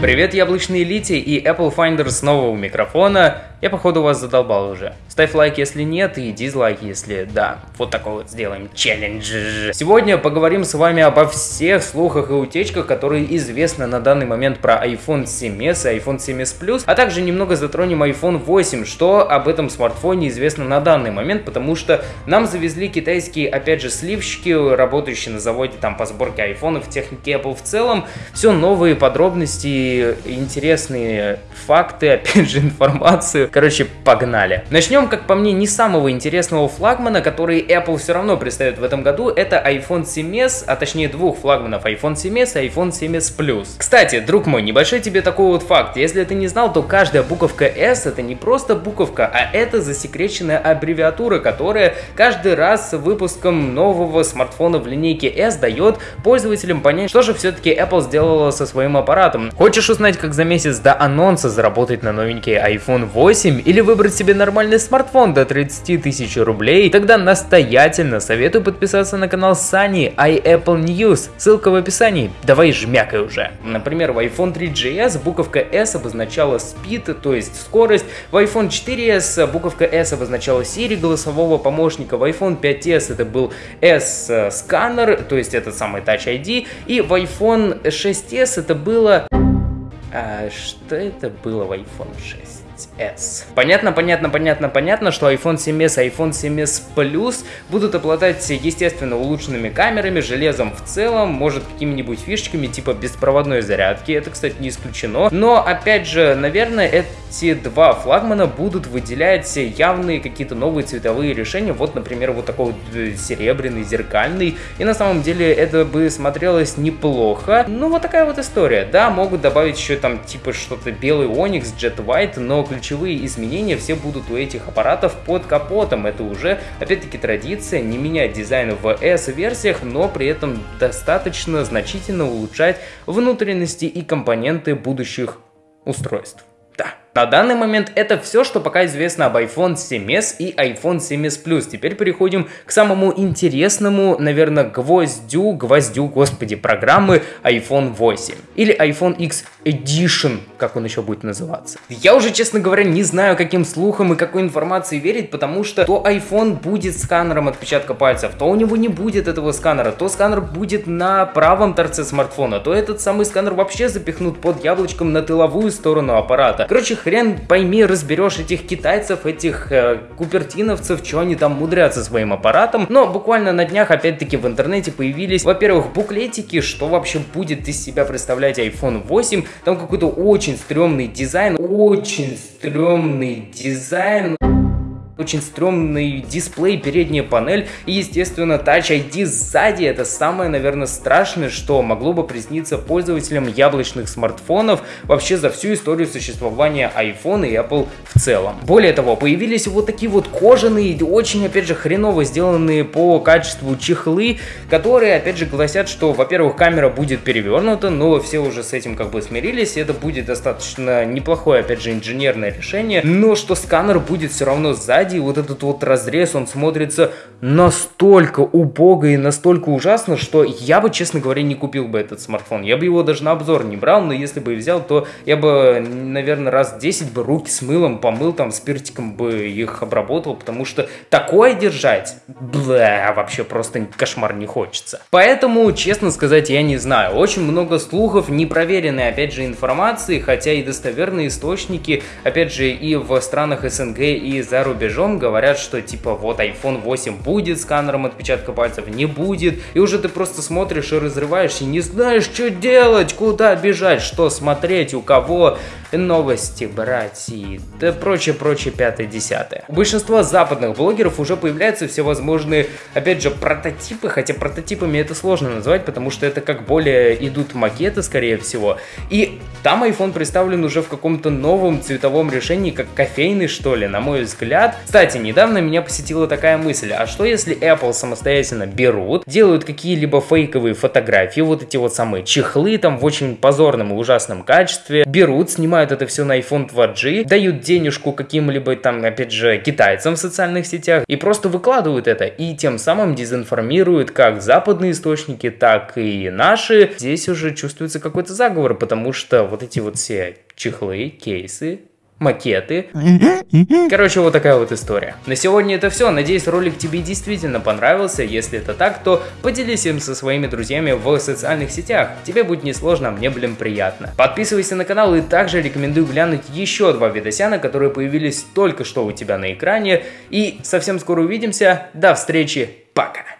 Привет, яблочные элите и Apple Finder снова у микрофона. Я, походу, вас задолбал уже. Ставь лайк, если нет, и дизлайк, если да. Вот такой вот сделаем челлендж. Сегодня поговорим с вами обо всех слухах и утечках, которые известны на данный момент про iPhone 7s и iPhone 7s Plus, а также немного затронем iPhone 8, что об этом смартфоне известно на данный момент, потому что нам завезли китайские, опять же, сливщики, работающие на заводе там по сборке айфонов, техники Apple в целом. Все новые подробности, интересные факты, опять же, информацию Короче, погнали. Начнем, как по мне, не самого интересного флагмана, который Apple все равно представит в этом году. Это iPhone 7s, а точнее двух флагманов iPhone 7s и iPhone 7s Plus. Кстати, друг мой, небольшой тебе такой вот факт. Если ты не знал, то каждая буковка S это не просто буковка, а это засекреченная аббревиатура, которая каждый раз с выпуском нового смартфона в линейке S дает пользователям понять, что же все-таки Apple сделала со своим аппаратом. Хочешь узнать, как за месяц до анонса заработать на новенький iPhone 8? 8 или выбрать себе нормальный смартфон до 30 тысяч рублей, тогда настоятельно советую подписаться на канал Сани iApple News, ссылка в описании, давай жмякай уже. Например, в iPhone 3GS буковка S обозначала speed, то есть скорость, в iPhone 4s буковка S обозначала Siri голосового помощника, в iPhone 5s это был S-сканер, то есть этот самый Touch ID, и в iPhone 6s это было... А, что это было в iPhone 6? 6s. Понятно, понятно, понятно, понятно, что iPhone 7s и iPhone 7s Plus будут обладать, естественно, улучшенными камерами, железом в целом, может какими-нибудь фишечками типа беспроводной зарядки, это, кстати, не исключено. Но, опять же, наверное, эти два флагмана будут выделять явные какие-то новые цветовые решения, вот, например, вот такой вот э, серебряный, зеркальный, и на самом деле это бы смотрелось неплохо. Ну, вот такая вот история. Да, могут добавить еще там типа что-то белый Onyx, Jet White, но ключевые изменения все будут у этих аппаратов под капотом. Это уже, опять-таки, традиция не менять дизайн в S-версиях, но при этом достаточно значительно улучшать внутренности и компоненты будущих устройств. На данный момент это все, что пока известно об iPhone 7s и iPhone 7s Plus. Теперь переходим к самому интересному, наверное, гвоздю, гвоздю, господи, программы iPhone 8. Или iPhone X Edition, как он еще будет называться. Я уже, честно говоря, не знаю, каким слухам и какой информации верить, потому что то iPhone будет сканером отпечатка пальцев, то у него не будет этого сканера, то сканер будет на правом торце смартфона, то этот самый сканер вообще запихнут под яблочком на тыловую сторону аппарата. Короче, хрен пойми, разберешь этих китайцев, этих э, купертиновцев, что они там мудрятся своим аппаратом. Но буквально на днях опять-таки в интернете появились, во-первых, буклетики, что вообще будет из себя представлять iPhone 8. Там какой-то очень стрёмный дизайн, очень стрёмный дизайн очень стрёмный дисплей, передняя панель и, естественно, Touch ID сзади. Это самое, наверное, страшное, что могло бы присниться пользователям яблочных смартфонов вообще за всю историю существования iPhone и Apple в целом. Более того, появились вот такие вот кожаные, очень, опять же, хреново сделанные по качеству чехлы, которые, опять же, гласят, что, во-первых, камера будет перевернута, но все уже с этим как бы смирились, это будет достаточно неплохое, опять же, инженерное решение, но что сканер будет все равно сзади, сзади вот этот вот разрез, он смотрится настолько убого и настолько ужасно, что я бы, честно говоря, не купил бы этот смартфон. Я бы его даже на обзор не брал, но если бы и взял, то я бы, наверное, раз 10 бы руки с мылом помыл, там, спиртиком бы их обработал, потому что такое держать, бля, вообще просто кошмар не хочется. Поэтому, честно сказать, я не знаю. Очень много слухов, непроверенной, опять же, информации, хотя и достоверные источники, опять же, и в странах СНГ, и за рубежом рубежом говорят, что типа вот iPhone 8 будет сканером отпечатка пальцев, не будет. И уже ты просто смотришь и разрываешь, и не знаешь, что делать, куда бежать, что смотреть, у кого новости брать и да прочее, прочее, пятое, десятое. У большинства западных блогеров уже появляются всевозможные, опять же, прототипы, хотя прототипами это сложно назвать, потому что это как более идут макеты, скорее всего. И там iPhone представлен уже в каком-то новом цветовом решении, как кофейный, что ли, на мой взгляд. Кстати, недавно меня посетила такая мысль, а что если Apple самостоятельно берут, делают какие-либо фейковые фотографии, вот эти вот самые чехлы там в очень позорном и ужасном качестве, берут, снимают это все на iPhone 2G, дают денежку каким-либо там, опять же, китайцам в социальных сетях и просто выкладывают это, и тем самым дезинформируют как западные источники, так и наши. Здесь уже чувствуется какой-то заговор, потому что вот эти вот все чехлы, кейсы, макеты. Короче, вот такая вот история. На сегодня это все. Надеюсь, ролик тебе действительно понравился. Если это так, то поделись им со своими друзьями в социальных сетях. Тебе будет несложно, а мне, блин, приятно. Подписывайся на канал и также рекомендую глянуть еще два видосяна, которые появились только что у тебя на экране. И совсем скоро увидимся. До встречи. Пока.